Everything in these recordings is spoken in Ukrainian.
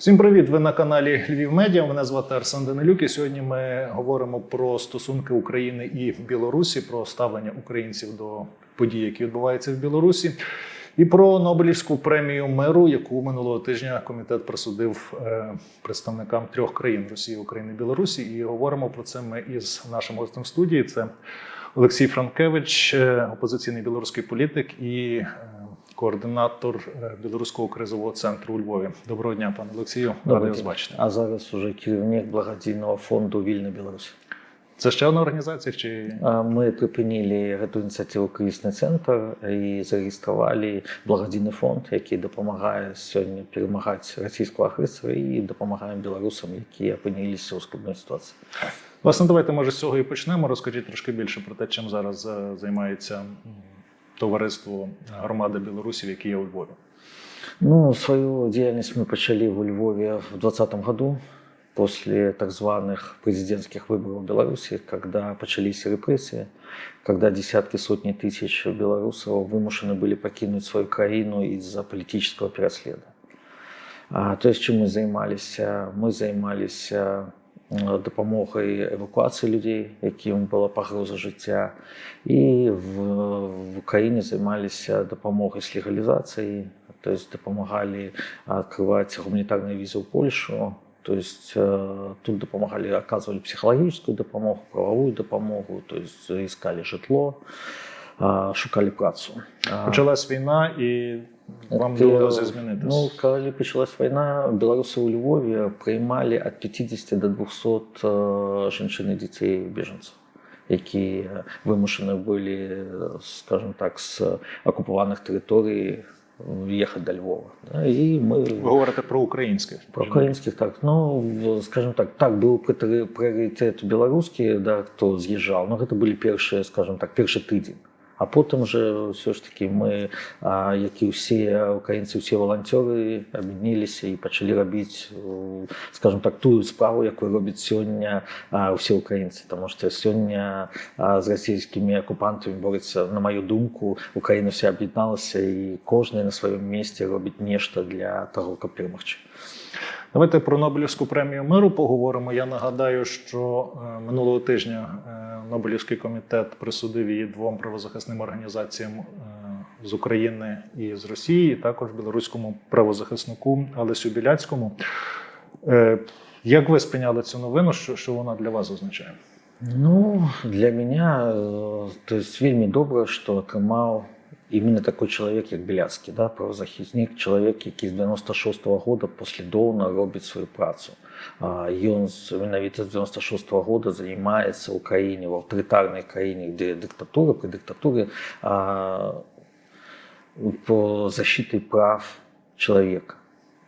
Всім привіт! Ви на каналі Львів Медіа. Мене звати Арсен Данилюк. І сьогодні ми говоримо про стосунки України і Білорусі, про ставлення українців до подій, які відбуваються в Білорусі, і про Нобелівську премію миру, яку минулого тижня комітет присудив е, представникам трьох країн Росії, України, Білорусі. І говоримо про це ми із нашим гостем в студії. Це Олексій Франкевич, е, опозиційний білоруський політик і е, координатор е, білоруського кризового центру у Львові. Доброго дня, пане Олексію. Радий вас бачити. А зараз уже керівник благодійного фонду Вільна Білорусь. Це ще одна організація? Чи Ми припинили эту ініціативу кризисний центр і зареєстрували благодійний фонд, який допомагає сьогодні перемагати російського агресора і допомагає білорусам, які опинилися у складній ситуації. власне, давайте може з цього і почнемо. Розкажіть трошки більше про те, чим зараз е, займається м, товариство громади білорусів, які є у Львові. Ну, свою деятельность мы почали в Львове в 2020 году, после так званых президентских выборов в Беларуси, когда начались репрессии, когда десятки, сотни тысяч белорусов вымушены были покинуть свою краину из-за политического переследа. А, то есть, чим ми займалися? Ми займалися м, допомогою евакуації людей, яким була погроза життя, і в, в Україні займалися допомогою з легалізації, то есть допомагали открывать гуманитарные визы в Польшу, то есть э, тут допомагали, оказывали психологическую допомогу, правовую допомогу, то есть искали житло, а, шукали працю. А, Почалась війна, і вам Ти, довелося змінитися. Ну, коли почалась війна, білоруси у Львові приймали від 50 до 200 е, жінчин і дітей біженців, які вимушені були, скажімо так, з окупованих територій їхати до Львова. Да? І ми Ви говорите про українських про українських так. Ну, скажімо так, так, був пріоритет- білоруський, да, хто з'їжджав. Ну, це були перші, скажімо так, перший тиждень. А потім вже все ж таки ми, як і всі українці, всі волонтери, об'єдналися і почали робити, е, скажімо так, ту справу, яку роблять сьогодні а, всі українці. Тому що сьогодні з російськими окупантами бореться, на мою думку, Україна вся об'єдналася і кожен на своєму місці робить нечто для того, щоб перемогти. Давайте про Нобелівську премію миру поговоримо. Я нагадаю, що е, минулого тижня е, Нобелівський комітет присудив її двом правозахисним організаціям е, з України і з Росії, і також білоруському правозахиснику Алесю Біляцькому. Е, Як ви сприйняли цю новину? Що, що вона для вас означає? Ну, для меня, э, то есть вельмі добра, што атрымаў именно такой чалавек, як Беляцкі, да, правазахіснік, чалавек, які з 96 -го года паслядоўна робіць сваю працу. А, Ён з- менавіта з 96 -го года займаецца ў краіне, в аўтарытарнай краіне, где дыктатура, пры дыктатуры а, по защиты прав чалавека.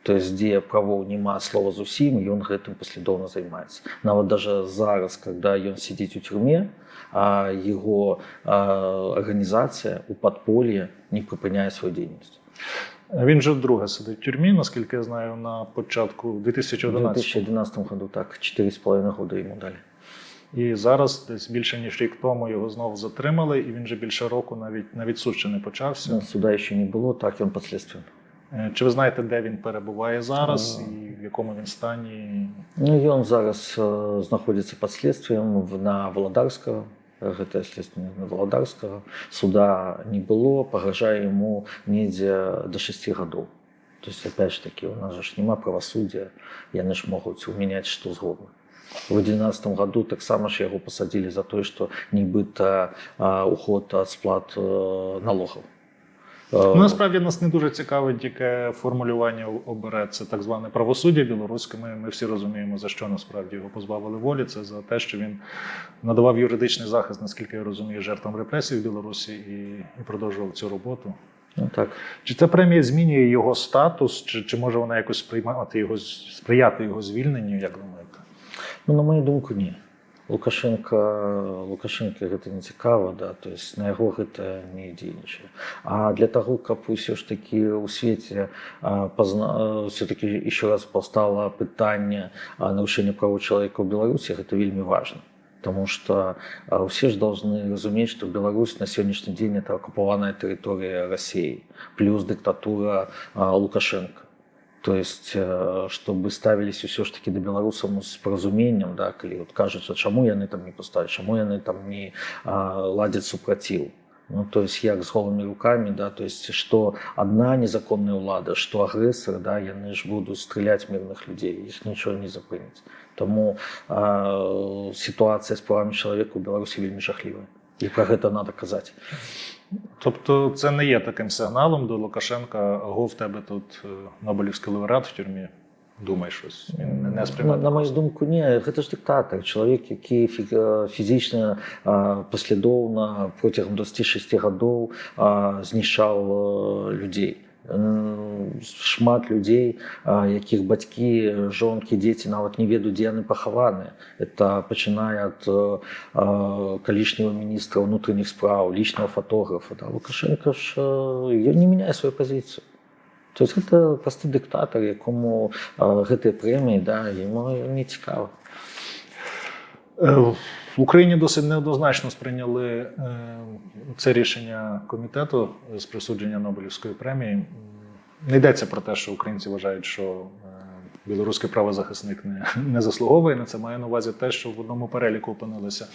То есть, дзе правоў няма слова зусім, ён гэтым паслядоўна займаецца. Нават даже зараз, когда ён сидзіць у тюрме, а яго а, арганізацыя у падполі не прыпыняе сваю дзейнасць. Він вже вдруге сидить в тюрмі, наскільки я знаю, на початку У 2011 2011 году так 4,5 года йому дали. І зараз, десь більше ніж рік тому, його знову затримали, і він вже більше року навіть навіть суд ще не почався. Суда ще не було, так він підслідством. Е, Чи ви знаєте, де він перебуває зараз і в якому він стані? Ну, ён зараз э, знаходзіцца пад следствием в- на Валадарскага гэта следствие на Валадарскага суда не было пагражае ему недзе до 6 гадоў то есть опять ж таки у нас же ж няма правасуддзя яны ж могуць умяняць што згодна в 2011 году таксама ж яго пасадзілі за тое што нібыта а, уход ад сплат э, налогаў Э, Ну, насправді нас не дуже цікавить, яке формулювання обере це так зване правосуддя білоруське. Ми, ми всі розуміємо, за що насправді його позбавили волі. Це за те, що він надавав юридичний захист, наскільки я розумію, жертвам репресій в Білорусі і, і продовжував цю роботу. ну, так Чи ця премія змінює його статус, чи, чи може вона якось сприймати його, сприяти його звільненню, як думаєте? Ну, на мою думку, не. Лукашенко, Лукашенко гэта не цікава, да, то есть на яго гэта не дзейнічае. А для таго, каб усё ж такі ў свеце пазна... все-таки еще раз паўстала пытанне нарушэння правоў чалавека ў Беларусі, гэта вельмі важна. Потому что а, все же должны разуметь, что Беларусь на сегодняшний день это оккупованная территория России, плюс диктатура а, Лукашенко. То есть, э, чтобы ставились все ж таки до беларусаў ну, з паразуменнем да калі вот кажуць чаму яны там не пускаюць чаму яны там не а, ладзяць супраціў ну то есть як з голымі руками да то есть что одна незаконная ўлада что агрэсары да яны ж будуць стрыляць мірных людзей іх нічого не запыніць Таму а, сітуацыя з правамі чалавека ў беларусі вельмі жахлівая і пра гэта надо казаць Тобто це не є таким сигналом до Лукашенка, аго в тебе тут е, Нобелівський лауреат в тюрмі. Думай щось. Він не- не на, сприймає. на мою думку не гэта ж дыктатар чалавек які фі- э, фізічна а, паслядоўна процягам 26 гадоў а, знішчаў э, людзей М, шмат людзей а, якіх бацькі жонкі дзеці нават не ведаюць дзе яны пахаваны это пачынае ад э, а, калішняго міністра ўнутраных спраў лічнага фотографа да лукашенко ж э, ён не мяняе сваю пазіцыю То есть гэта просты дыктатар якому а, гэтыя прэміі да яму не цікава Е, В Україні досить неоднозначно сприйняли е, це рішення комітету з присудження Нобелівської премії. Не йдеться про те, що українці вважають, що е, білоруський правозахисник не, не заслуговує на це. Маю на увазі те, що в одному переліку опинилися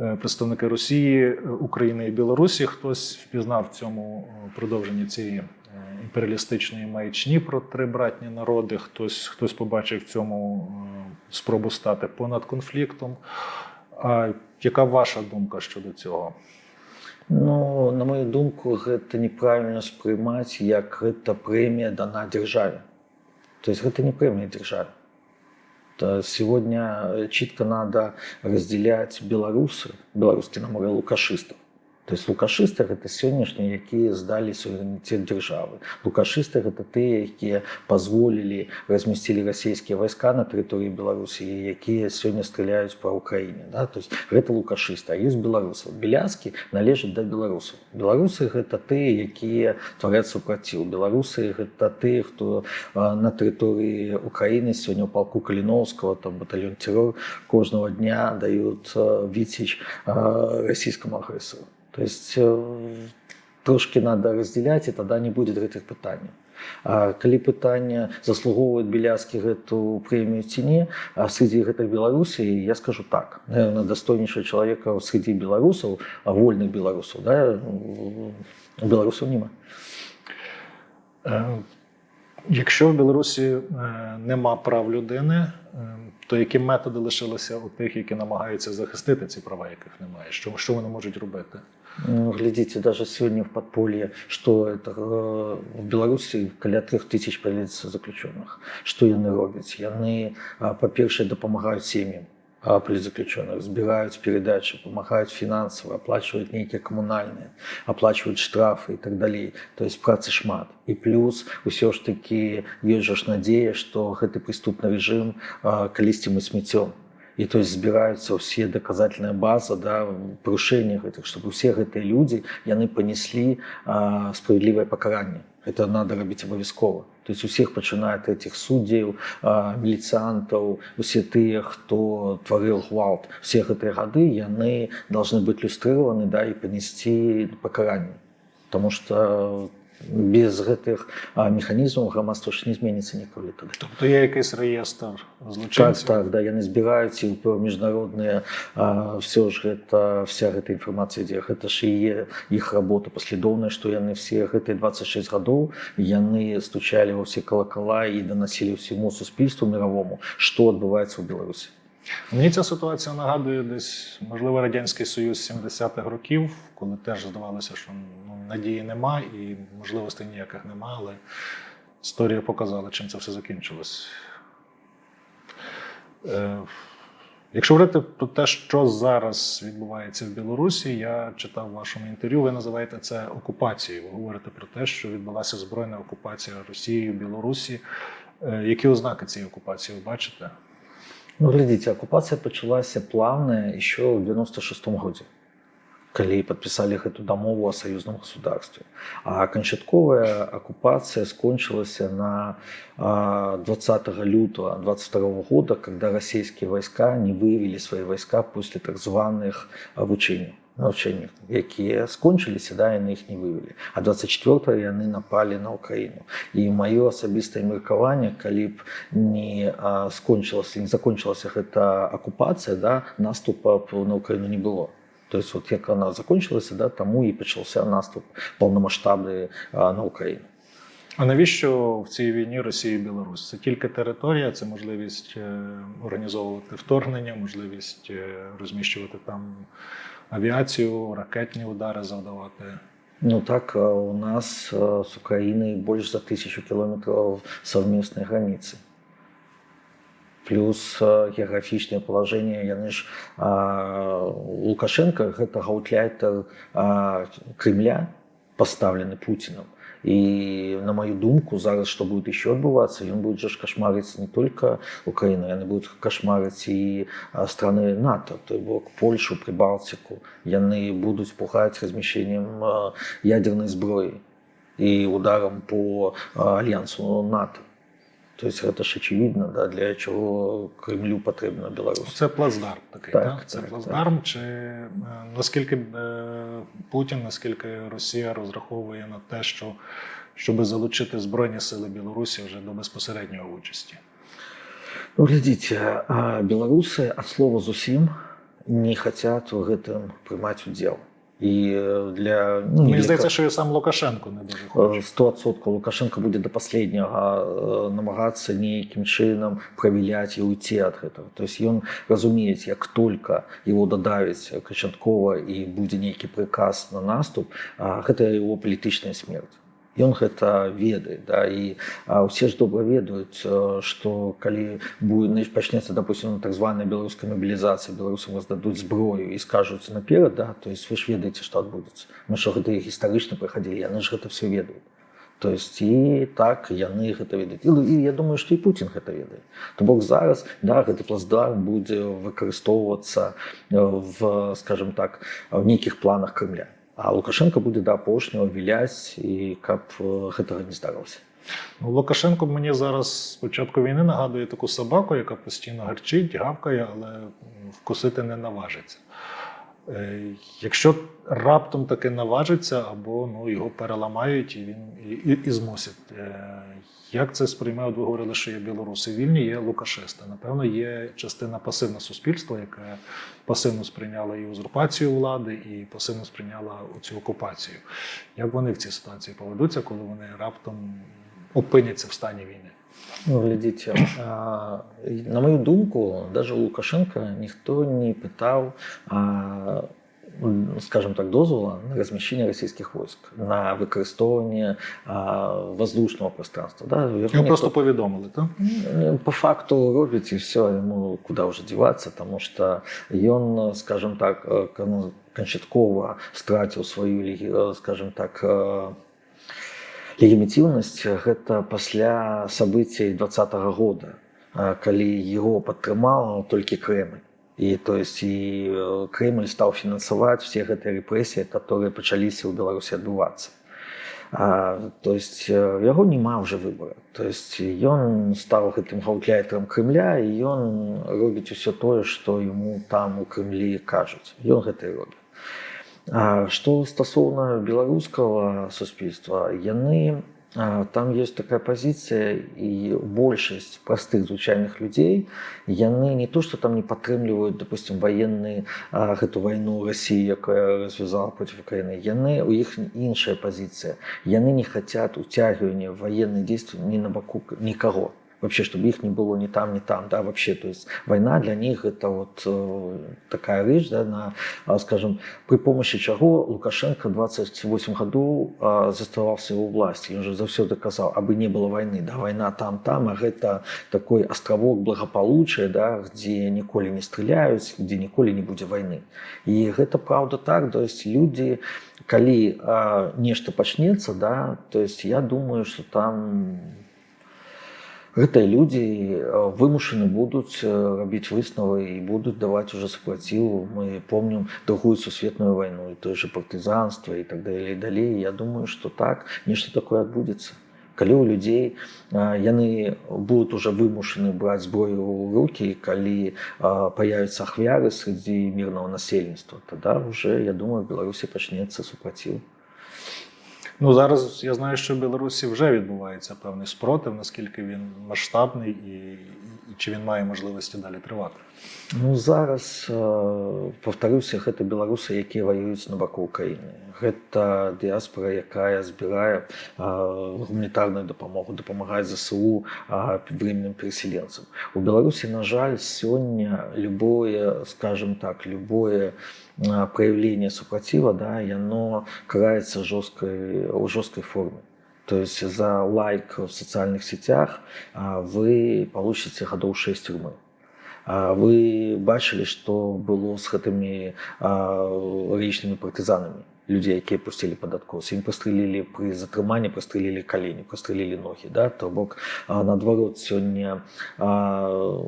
е, представники Росії, е, України і Білорусі. Хтось впізнав цьому е, продовженні цієї е, імперіалістичної маячні про три братні народи. Хтось, хтось побачив в цьому е, спробу стати понад конфліктом. А яка ваша думка щодо цього? Ну на мою думку гэта неправільна спрымаць як гэта прэмія дана дзяржаве то есть гэта не прэмія дзяржаве То сегодня чітка надо разделять беларусы беларускі на море лукашыстаў то есть лукашысты гэта сённяшнія якія здалі суверэніцет дзяржавы лукашысты гэта тыя якія пазволілі размясцілі расійскія вайска на тэрыторыі беларусі якія сёння стреляюць па ўкраіне да? то есть гэта лукашысты а ёсць беларусаў беляскі належаць да беларусаў беларусы гэта тыя якія творяць супраціў беларусы гэта тыя хто а, на тэрыторыі украіны сёння ў палку каліноўскага там батальон террор кожнага дня даюць віціч расійскаму агрэсару то есть э, трошки надо разделять и тогда не будет гэтых пытанняў А калі пытанне заслугоўваюць беляскі гэту прэмію ці не а среди гэтых беларусій я скажу так наверное дастойнейшего чалавека среди беларусаў а вольных беларусаў да беларусаў нема Е, Якщо в Білорусі е, нема прав людини, е, то які методи лишилися у тих, які намагаються захистити ці права, яких немає? Що, що вони можуть робити? Ну, глядзіце даже сегодня в подполье что это э, в беларусі каля трех тысяч паліцца заключенных что яны робяць яны а, па-першае дапамагаюць сем'ям а, палітзаключёных збіраюць перадачы памагаюць фінансава аплачваюць нейкія камунальныя аплачваюць штрафы і так далей то есть працы шмат і плюс усё ж такі ёсць жа ж надзея што гэты прыступны рэжым а, калісьці мы смецём і то есть збіраюцца ўсе даказательная база да парушэння гэтых чтобы усе гэтыя людзі яны панеслі а, справядлівае пакаранне это надо рабіць абавязкова то есть усіх пачынае ад этих суддзяў а, міліцыянтаў усе тыя хто тварыў гвалт все гэтыя гады яны должны быць люстрыраваны да і панесці пакаранне потому что без гэтых а, механізмаў грамадства ж не зменіцца ніколі тады Тобто є якийсь реєстр Так, злочинців? так, да, яны збіраюць і ў міжнародныя все ж гэта вся гэта інфармацыя ідзе гэта ж і е іх работа паслядоўная што яны все гэтыя 26 гадоў яны стучалі ва ўсе калакала і данасілі ўсяму суспільству мировому што адбываецца ў беларусі Мені ця ситуація нагадує десь, можливо, Радянський Союз 70-х років, коли теж здавалося, що ну, надії нема і можливостей ніяких нема, але історія показала, чим це все закінчилось. Е, Якщо говорити про те, що зараз відбувається в Білорусі, я читав в вашому інтерв'ю, ви називаєте це окупацією. Ви говорите про те, що відбулася збройна окупація Росією Білорусі. Е, Які ознаки цієї окупації ви бачите? Ну глядзіце акупацыя пачалася плавная еще ў 96 годзе калі подпісалі гэту дамову о саюзным государстве а канчатковая акупацыя скончылася на а, 20 лютого 22 года когда расійскія войска не выявілі свои войска после так званых обучений навчання, якія скончыліся да яны іх не вывели а 24 яны напалі на Украіну і маё асабістае меркаванне калі б не а, скончылася не закончылася гэта акупацыя да наступа б на Украіну не было то есть вот як она закончилася да таму і пачаўся наступ паўнамасштабны а, на Украіну А навіщо в цій війні Росія і Білорусь? Це тільки територія, це можливість е, організовувати вторгнення, можливість е, розміщувати там авіацію, ракетні удари завдавати. Ну так, а у нас а, с Украиной больше за тысячу километров совместной границы. Плюс а, геаграфічнае палажэнне яны ж а, Лукашенко гэта гаўтляйтер а, Кремля пастаўлены Путиным. І на мою думку зараз што будет еще адбывацца ён будет же ж кашмарыць не только Украіну яны будуць кашмарыць і а, страны НАТО той бок Польшу прыбалтику яны будуць пугаць размяшчэннем а, ядернай зброі і ударам по а, альянсу НАТО то есть гэта ж очевидно да, для чого Кремлю патрэбна Беларусь Це плацдарм такий, Так, так? Це так, плацдарм. Чи е, наскільки е, Путін, наскільки Росія розраховує на те, що щоб залучити Збройні сили Білорусі вже до безпосередньої участі? Ну, глядзіце а беларусы ад слова зусім не хацят у гэтым прымаць удзел і э, для ну, Мені для здається, ка- що і сам Лукашенко не дуже Э, хоче. 100% Лукашенко будзе да паследняга э, намагацца нейкім чынам правіляць і уйти ад гэтага то есть ён разумець як только его дадавіць канчаткова і будзе нейкі прыказ на наступ а, гэта его палітычная смерць Ён гэта ведае да і а, усе ж добра ведаюць э, што калі будет пачнецца допустим так званая беларуская мабілізацыя беларусам раздадуць зброю і скажуць наперад да то есть вы ж ведаеце што адбудзецца мы що гэта і гістарычна прыхадзілі яны ж гэта все ведаюць то есть і так яны гэта ведаюць і, і я думаю што і Путін гэта ведае то бок зараз да гэты плацдарм будзе выкарыстоўвацца э, в скажем так в нейкіх планах Крымля а Лукашенко будзе да апошняго віляць і каб э, гэтага не здарылася Ну, Лукашенко мені зараз з початку війни нагадує таку собаку, яка постійно гарчить, гавкає, але м, вкусити не наважиться. Е, Якщо раптом таки наважиться, або ну, його переламають і він і, і, і змусять. Е, Як це сприймає? От Ви говорили, що є білоруси вільні, є лукашисти. Напевно, є частина пасивне суспільства, яке пасивно сприйняла і узурпацію влади, і пасивно сприйняла цю окупацію. Як вони в цій ситуації поведуться, коли вони раптом опиняться в стані війни? Ну, глядзіце а, на мою думку даже у Лукашенко ніхто не пытаў а, м, скажем так дозвола на размяшчэнне расійскіх войск на выкарыстоўванне а, воздушного пространства да? Яго Його ніхто- просто повідомили, так? Ну, по факту робіць і все ему куда уже деваться тому что ён скажем так э, кон- канчаткова страціў сваю легі- э, скажем так э, легімітыўнасць гэта пасля событий двадцатого года э, калі его падтрымаў толькі Крemль і то есть і э, Крemль стаў фінансаваць все гэтыя рэпрэсіі которые пачаліся ў беларусі адбывацца А, то есть э, яго няма уже выбора то есть ён стаў гэтым гаўтляйтарам Крымля і ён робіць усё тое што яму там у Крымлі кажуць ён гэта і робіць А, што стасоўна беларускага суспільства яны а, там есть такая пазіцыя і большасць простых звычайных людзей яны не то что там не падтрымліваюць допустим военные а, гэту вайну России якая развязала против Украины яны у іх іншая пазіцыя яны не хотят уцягивания военных действий ни на баку никого вообще чтобы их не было ни там ни там да вообще то есть война для них это вот э, такая вещь да, на а, скажем при помощи чаго лукашенко 28 году а, заставался у власти он же заўсёды казал абы не было войны да война там там а гэта такой островок благополучия да где ніколі не стреляюць где ніколі не будзе войны і гэта правда так то есть люди калі а, нешта пачнецца да то есть я думаю что там гэтыя людзі э, вымушаны будуць э, рабіць высновы і будуць даваць уже супраціў мы помнім другую сусветную вайну і тое же партызанства і так далей далей я думаю что так нешта такое адбудзецца калі ў людзей а, яны будуць уже вымушаны браць зброю ў руки калі а, появятся ахвяры среди мирного насельніцтва тогда уже я думаю в беларусі пачнецца супраціў Ну зараз я знаю, що в Білорусі вже відбувається певний спротив, наскільки він масштабний і, чи він має можливості далі тривати. Ну зараз э, паўтаруся гэта беларусы якія ваююць на баку Украіны гэта дыяспора якая збірае э, гуманітарную дапамогу дапамагае ЗСУ э, временным переселенцам у Беларусі на жаль сёння любое скажем так любое э, проявление супраціва да яно караецца жорсткай у жорсткай форме то есть за лайк в социальных сетях а, вы получите годов 6 тюрьмы а вы бачылі што было з гэтымі лічнымі партызанамі людзей якія пусцілі падаткосы ім прастрэлілі пры затрыманні прастрэлілі калені прастрэлілі ногі да то бок а, наадварот сёння а,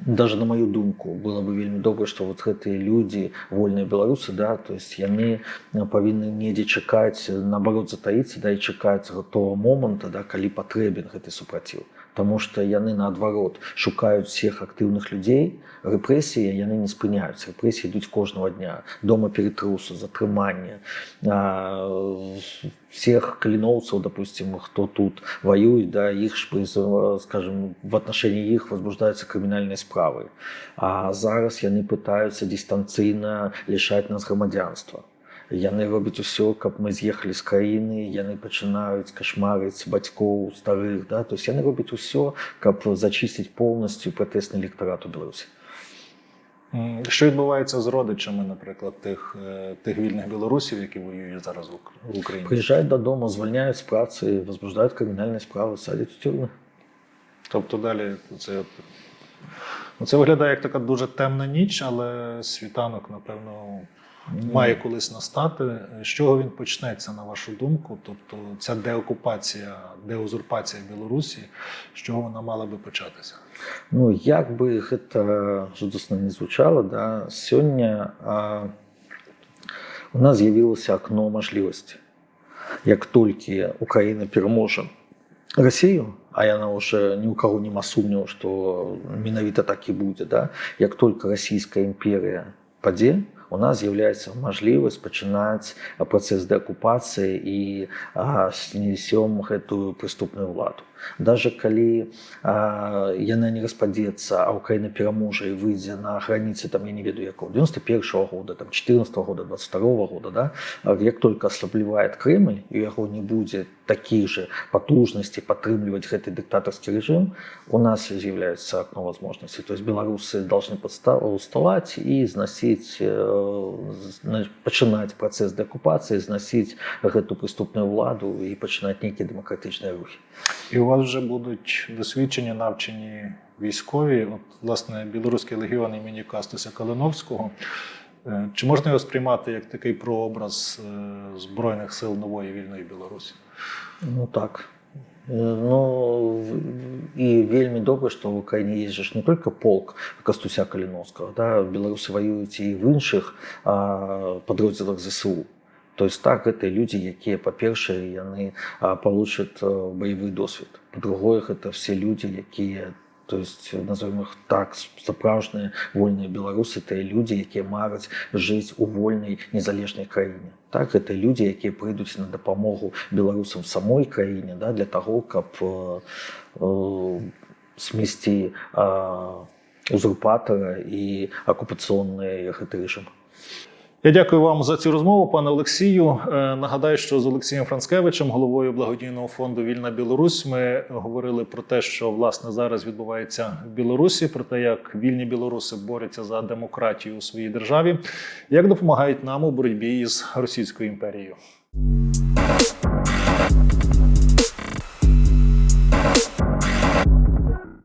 даже на мою думку было бы вельмі добра што вот гэтыя людзі вольныя беларусы да то есть яны павінны недзе чакаць наоборот затаіцца да і чакаць готова моманта да калі патрэбен гэты супраціў Таму што яны наадварот шукаюць всех актыўных людзей рэпрэсіі яны не спыняюцца рэпрэсіі ідуць кожнага дня дома ператрусу затрымання всех кліноўцаў допустим хто тут воююць да іх ж скажем в отношении іх возбуждаюцца крымінальныя справы а зараз яны пытаюцца дыстанцыйна лішаць нас грамадзянства яны робяць усё каб мы з'ехалі з краіны яны пачынаюць кашмарыць бацькоў старых да то есть яны робяць усё каб зачысціць поўнасцю пратэсны электарат у беларусі М, Що відбувається з родичами, наприклад, тих, е, тих вільних білорусів, які воюють зараз в Ук- в Україні? приезжают додому звольняют з працы возбуждают криминальные справы садять в тюрьмы Тобто далі це, от- ну, це виглядає як така дуже темна ніч, але світанок, напевно, має колись настати. З чого він почнеться, на вашу думку? Тобто ця деокупація, деузурпація Білорусі, з чого вона мала би початися? Ну як бы гэта жудасна не звучала да сёння а, у нас з'явілася акно мажлівасці як толькі Украіна пераможа Расію а яна уже ні ў каго няма сумневу што менавіта так і будзе да як только расійская імперія падзе у нас з'яўляецца мажлівасць пачынаць працэс дэакупацыі і а, снесём гэтую прыступную ўладу даже калі а, яна не распадзецца а Украіна пераможа і выйдзе на граніцы там я не ведаю якого 91 -го года там 14 -го года 22 -го года да а як только аслаблівае Крымль і у яго не будзе такіх же патужнасці падтрымліваць гэты дыктатарскі рэжым у нас з'яўляецца окно возможностей то есть беларусы должны подстав уставаць і зносіць э, пачынаць працэс дэакупацыі зносіць гэту прыступную ўладу і пачынаць нейкія дэмакратычныя рухі І у вас вже будуть досвідчені, навчені військові. От, власне, білоруський легіон імені Кастуся Калиновського. Е, Чи можна його сприймати як такий прообраз е, Збройних сил нової вільної Білорусі? Ну так. Э, Ну і вельмі добра, што ў Украіне есть жа ж не только полк Кастуся Каліновскага, да, беларусы ваююць і в іншых а, падроздзелах ЗСУ. То есть так гэта людзі, якія па-першае яны а, получат а, баявы досвед. Па-другое, гэта все людзі, якія то есть назовем их так сапраўжныя вольныя беларусы тыя людзі якія мараць жыць у вольнай незалежнай краіне так это людзі якія прыйдуць на дапамогу беларусам самой краіне да, для того каб э, э, смесці э, узурпатара і акупацыйны гэты рэжым я дякую вам за цю розмову, пане Олексію. Е, Нагадаю, що з Олексієм Францкевичем, головою благодійного фонду Вільна Білорусь, ми говорили про те, що власне зараз відбувається в Білорусі, про те, як вільні білоруси борються за демократію у своїй державі, як допомагають нам у боротьбі із Російською імперією.